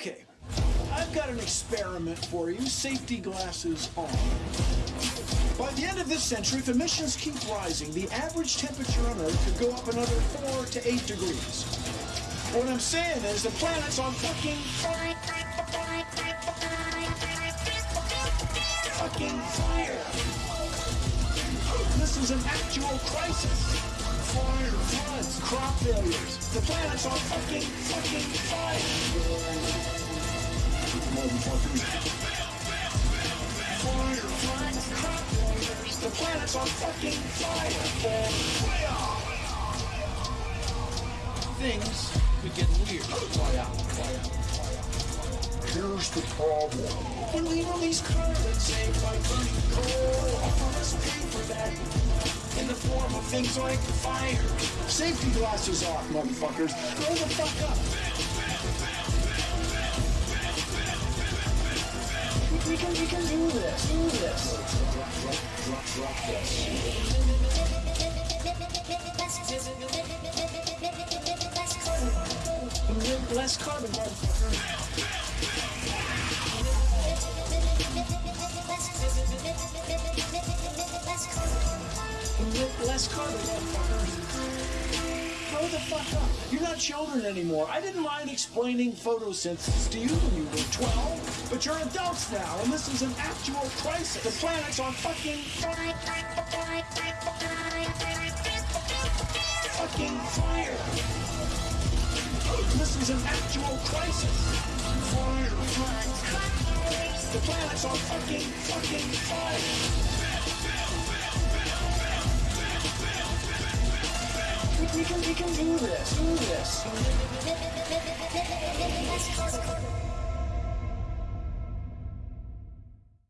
Okay, I've got an experiment for you. Safety glasses on. By the end of this century, if emissions keep rising, the average temperature on Earth could go up another 4 to 8 degrees. What I'm saying is the planet's on fucking... Fucking fire. This is an actual crisis. Fire, floods, crop failures. The planet's on fucking, fucking fire. Motherfuckers. Fire, floods, crop failures. The planet's on fucking fire. Things could get weird. Fire, fire, fire. Here's the problem. When we release by burning coal, all us pay for that in the form of things like fire. Safety glasses off, motherfuckers. Grow the fuck up. Do this. Less carbon. Less carbon. Grow the fuck up. You're not children anymore. I didn't mind explaining photosynthesis to you when you were 12, but you're adults now, and this is an actual crisis. The planet's on fucking fucking fire. This is an actual crisis. Fire, The planet's on fucking fucking fire. We can we can do this. Do this.